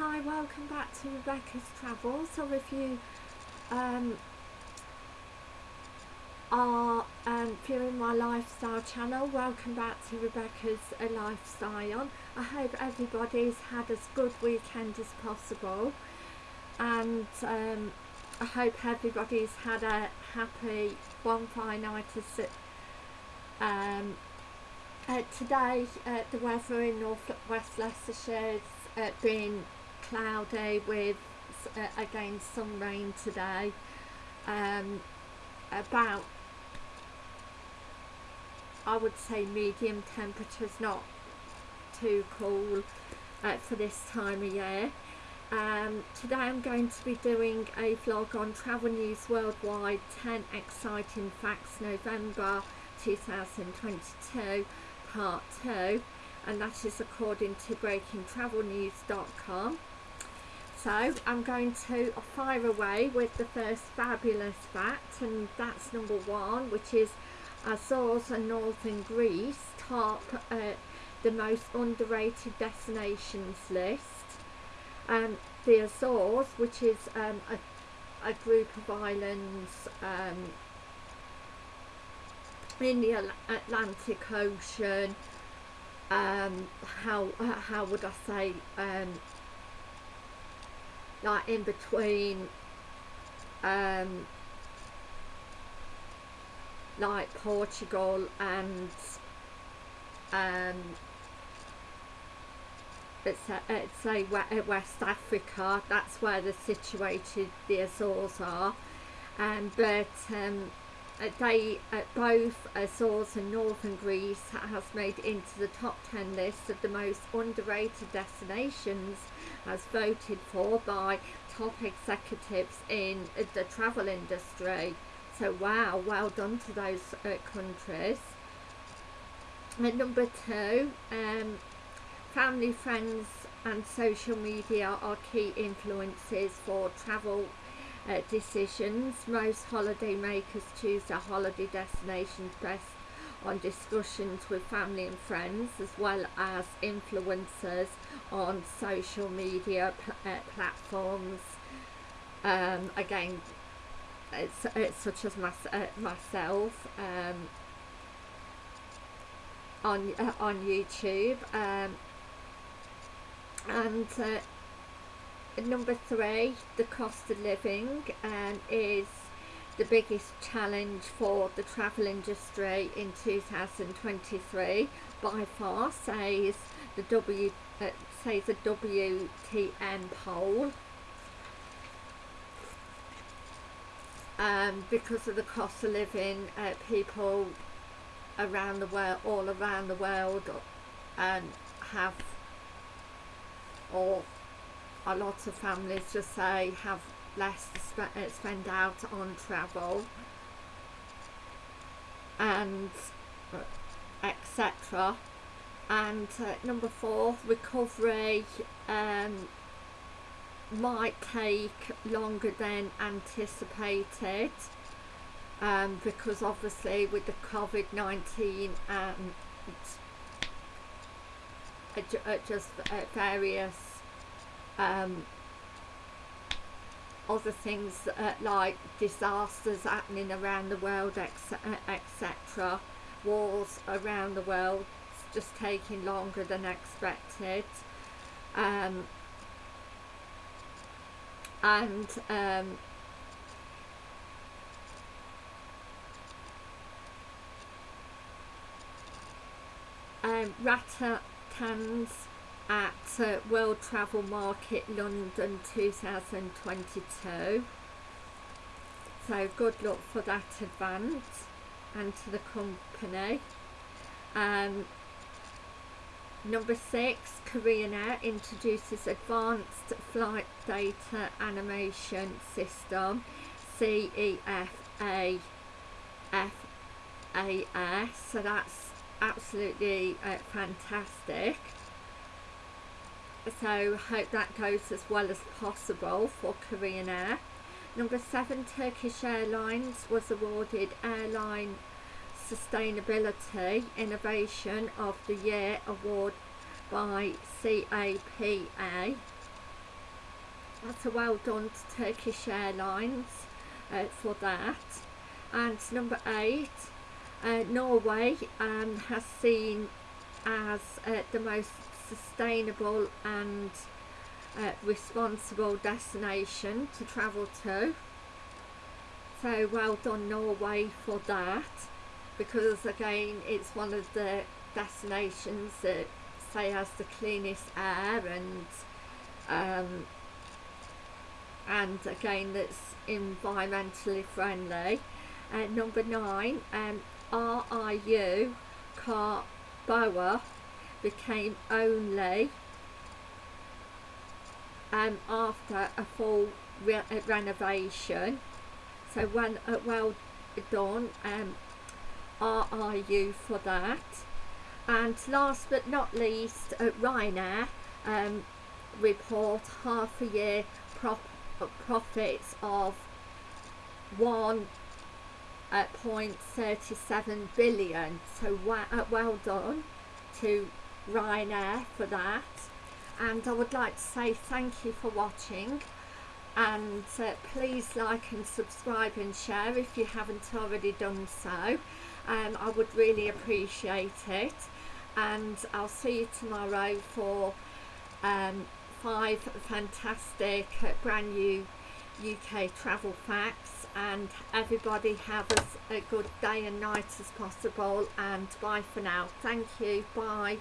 Hi, welcome back to Rebecca's Travels. So if you um, are um, viewing my lifestyle channel, welcome back to Rebecca's uh, Lifestyle. I hope everybody's had as good weekend as possible and um, I hope everybody's had a happy bonfire night um, uh, today uh, the weather in North West Leicestershire has uh, been cloudy with uh, again some rain today. Um, about I would say medium temperatures not too cool uh, for this time of year. Um, today I'm going to be doing a vlog on Travel News Worldwide 10 Exciting Facts November 2022 part 2 and that is according to breakingtravelnews.com so I'm going to fire away with the first fabulous fact and that's number one which is Azores and Northern Greece top uh, the most underrated destinations list. Um, the Azores which is um, a, a, group of islands um, in the Atlantic Ocean um, how, how would I say um, like in between um, like Portugal and um, it's, a, it's a West Africa that's where they're situated the Azores are. Um, but um, they uh, both Azores and Northern Greece has made into the top 10 list of the most underrated destinations as voted for by top executives in the travel industry. So wow well done to those uh, countries. And number two um, family friends and social media are key influences for travel uh, decisions. Most holiday makers choose their holiday destinations based on discussions with family and friends as well as influencers on social media pl uh, platforms. Um, again, it's, it's such as uh, myself um, on uh, on YouTube um, and uh, number three the cost of living um, is the biggest challenge for the travel industry in 2023 by far says the W uh, says the WTN poll. Um, because of the cost of living uh, people around the world all around the world um, have or a lot of families just say have less to sp uh, spend out on travel. And uh, etc and uh, number four recovery um, might take longer than anticipated um, because obviously with the COVID-19 and uh, just uh, various um, other things uh, like disasters happening around the world etc wars around the world just taking longer than expected. Um, and um, um, at uh, World Travel Market London 2022 so good luck for that event and to the company. Um, number six Korean Air introduces advanced flight data animation system CEFA FAS so that's absolutely uh, fantastic so hope that goes as well as possible for Korean Air. Number seven, Turkish Airlines was awarded Airline Sustainability Innovation of the Year award by CAPA that's a well done to Turkish Airlines uh, for that. And number eight, uh, Norway um, has seen as uh, the most sustainable and uh, responsible destination to travel to. So well done Norway for that because again it's one of the destinations that say has the cleanest air and um, and again that's environmentally friendly. Uh, number nine, um, RIU Karamboa became only um, after a full re uh, renovation. So when, uh, well done um, RIU for that. And last but not least, uh, Ryanair um, report half a year prop profits of 1.37 uh, billion. So well, uh, well done to Ryanair for that. And I would like to say thank you for watching. And uh, please like and subscribe and share if you haven't already done so. Um, I would really appreciate it. And I'll see you tomorrow for um, five fantastic uh, brand new UK travel facts. And everybody have as a good day and night as possible. And bye for now. Thank you. Bye